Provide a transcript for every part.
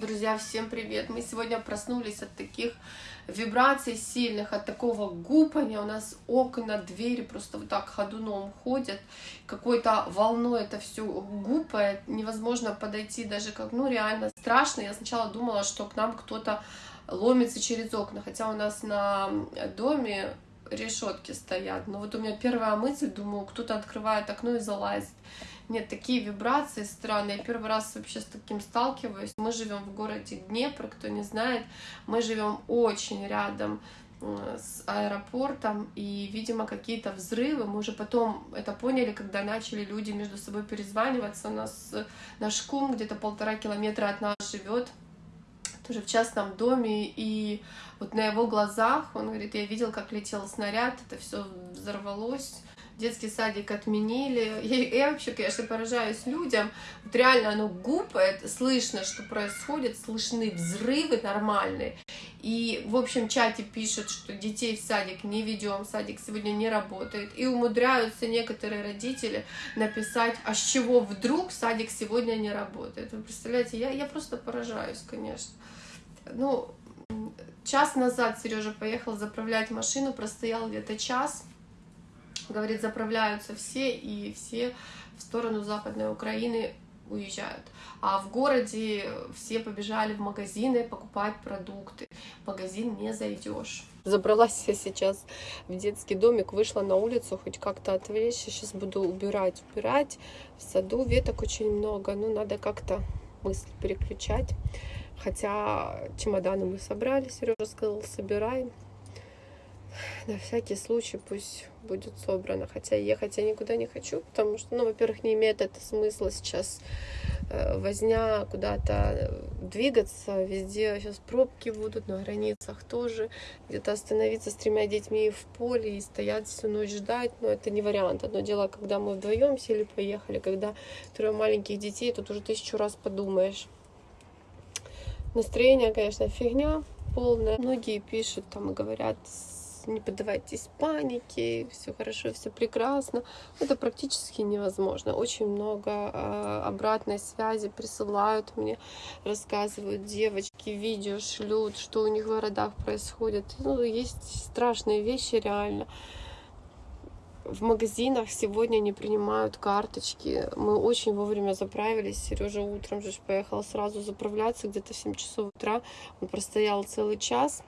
Друзья, всем привет! Мы сегодня проснулись от таких вибраций сильных, от такого гупания. У нас окна, двери просто вот так ходуном ходят. Какой-то волной это все гупает. Невозможно подойти даже как, ну реально страшно. Я сначала думала, что к нам кто-то ломится через окна, хотя у нас на доме решетки стоят. Но вот у меня первая мысль, думаю, кто-то открывает окно и залазит. Нет, такие вибрации странные. Я первый раз вообще с таким сталкиваюсь. Мы живем в городе Днепр, кто не знает, мы живем очень рядом с аэропортом, и, видимо, какие-то взрывы. Мы уже потом это поняли, когда начали люди между собой перезваниваться. У нас наш кум где-то полтора километра от нас живет, тоже в частном доме, и вот на его глазах, он говорит, я видел, как летел снаряд, это все взорвалось, детский садик отменили. Я, я вообще, конечно, поражаюсь людям. Вот реально оно гупает, слышно, что происходит, слышны взрывы нормальные. И в общем чате пишут, что детей в садик не ведем, садик сегодня не работает. И умудряются некоторые родители написать, а с чего вдруг садик сегодня не работает. Вы представляете, я, я просто поражаюсь, конечно. Ну, час назад Сережа поехал заправлять машину, простоял где-то час говорит, заправляются все, и все в сторону Западной Украины уезжают. А в городе все побежали в магазины покупать продукты. В магазин не зайдешь. Забралась я сейчас в детский домик, вышла на улицу, хоть как-то отвлечься. Сейчас буду убирать, убирать. В саду веток очень много, ну надо как-то мысль переключать. Хотя чемоданы мы собрали, Сережа сказал, собираем на всякий случай пусть будет собрано. Хотя ехать я никуда не хочу, потому что, ну, во-первых, не имеет это смысла сейчас э, возня куда-то двигаться. Везде сейчас пробки будут, на границах тоже. Где-то остановиться с тремя детьми в поле и стоять всю ночь ждать, но это не вариант. Одно дело, когда мы вдвоем сели, поехали, когда трое маленьких детей, тут уже тысячу раз подумаешь. Настроение, конечно, фигня полная. Многие пишут там и говорят, не поддавайтесь панике, все хорошо, все прекрасно. Это практически невозможно. Очень много э, обратной связи присылают мне, рассказывают девочки, видео шлют, что у них в городах происходит. Ну, есть страшные вещи реально. В магазинах сегодня не принимают карточки. Мы очень вовремя заправились. Сережа утром же поехал сразу заправляться где-то в 7 часов утра. Он простоял целый час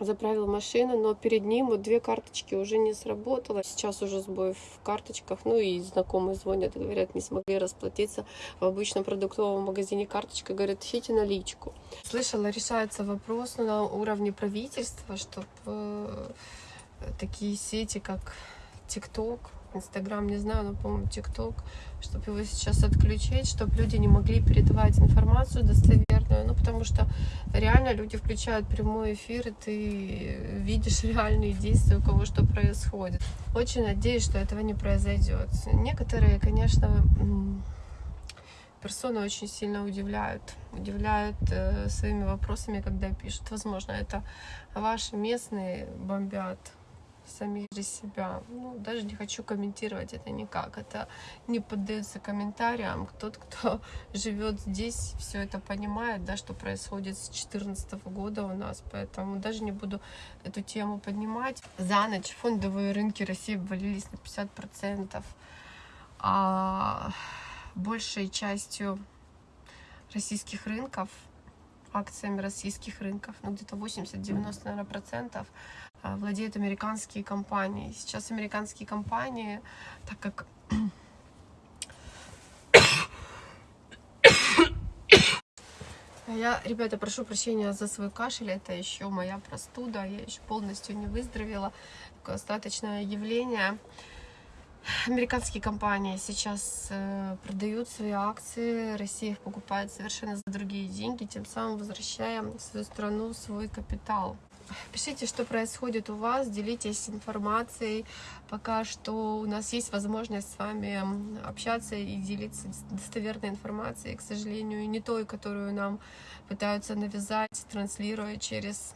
заправил машину, но перед ним вот две карточки уже не сработало. Сейчас уже сбой в карточках, ну и знакомые звонят, говорят, не смогли расплатиться в обычном продуктовом магазине карточкой, говорят, ищите наличку. Слышала, решается вопрос на уровне правительства, чтобы э, такие сети, как ТикТок, Инстаграм, не знаю, но, по-моему, ТикТок, чтобы его сейчас отключить, чтобы люди не могли передавать информацию достоверную, ну, потому что реально люди включают прямой эфир, и ты видишь реальные действия, у кого что происходит. Очень надеюсь, что этого не произойдет. Некоторые, конечно, персоны очень сильно удивляют, удивляют э, своими вопросами, когда пишут. Возможно, это ваши местные бомбят, сами же себя. Ну, даже не хочу комментировать это никак. Это не поддается комментариям. Тот, кто живет здесь, все это понимает, да, что происходит с 2014 года у нас. Поэтому даже не буду эту тему поднимать. За ночь фондовые рынки России обвалились на 50%. А большей частью российских рынков акциями российских рынков, ну где-то 80-90, наверное, процентов владеют американские компании. Сейчас американские компании, так как Я, ребята, прошу прощения за свой кашель, это еще моя простуда, я еще полностью не выздоровела, такое остаточное явление. Американские компании сейчас э, продают свои акции, Россия их покупает совершенно за другие деньги, тем самым возвращая в свою страну свой капитал. Пишите, что происходит у вас, делитесь информацией. Пока что у нас есть возможность с вами общаться и делиться достоверной информацией, к сожалению, не той, которую нам пытаются навязать, транслируя через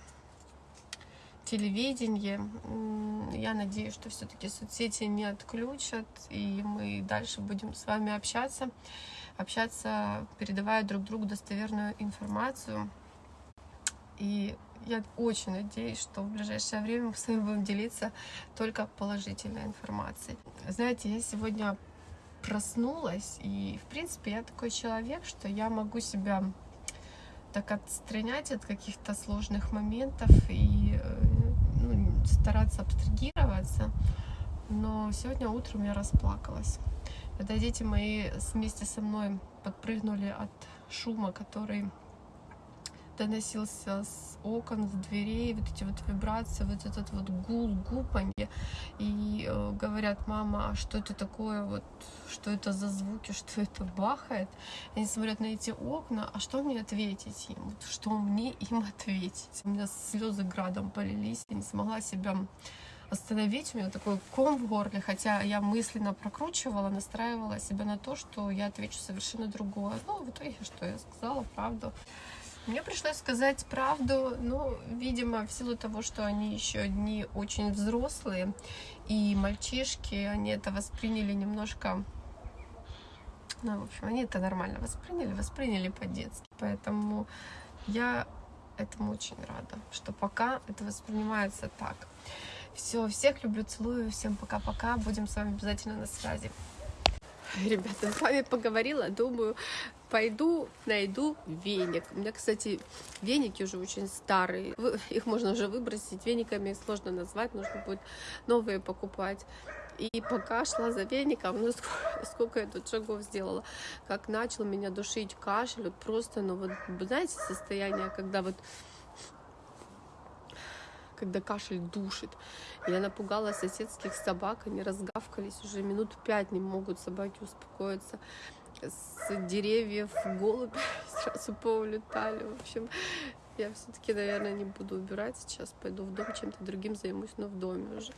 телевидение. Я надеюсь, что все-таки соцсети не отключат, и мы дальше будем с вами общаться. общаться, передавая друг другу достоверную информацию. И я очень надеюсь, что в ближайшее время мы с вами будем делиться только положительной информацией. Знаете, я сегодня проснулась, и, в принципе, я такой человек, что я могу себя так отстранять от каких-то сложных моментов и э, ну, стараться абстрагироваться. Но сегодня утром я расплакалась. Когда дети мои вместе со мной подпрыгнули от шума, который доносился с окон, с дверей, вот эти вот вибрации, вот этот вот гул, гупанье. И э, говорят, мама, а что это такое, вот, что это за звуки, что это бахает? Они смотрят на эти окна, а что мне ответить им? Вот, что мне им ответить? У меня слезы градом полились, я не смогла себя остановить. У меня такой ком в горле, хотя я мысленно прокручивала, настраивала себя на то, что я отвечу совершенно другое. Ну, в итоге, что я сказала, правду. Мне пришлось сказать правду, ну, видимо, в силу того, что они еще одни очень взрослые, и мальчишки, они это восприняли немножко, ну, в общем, они это нормально восприняли, восприняли по-детски. Поэтому я этому очень рада, что пока это воспринимается так. Все, всех люблю, целую, всем пока-пока, будем с вами обязательно на связи. Ребята, с вами поговорила, думаю, пойду найду веник. У меня, кстати, веники уже очень старые. Их можно уже выбросить. Вениками сложно назвать, нужно будет новые покупать. И пока шла за веником, ну сколько, сколько я тут шагов сделала, как начал меня душить кашель, вот просто, ну вот, знаете, состояние, когда вот когда кашель душит. Я напугала соседских собак, они разгавкались уже минут пять, не могут собаки успокоиться с деревьев голуби сразу поулетали. В общем, я все-таки, наверное, не буду убирать сейчас, пойду в дом, чем-то другим займусь, но в доме уже.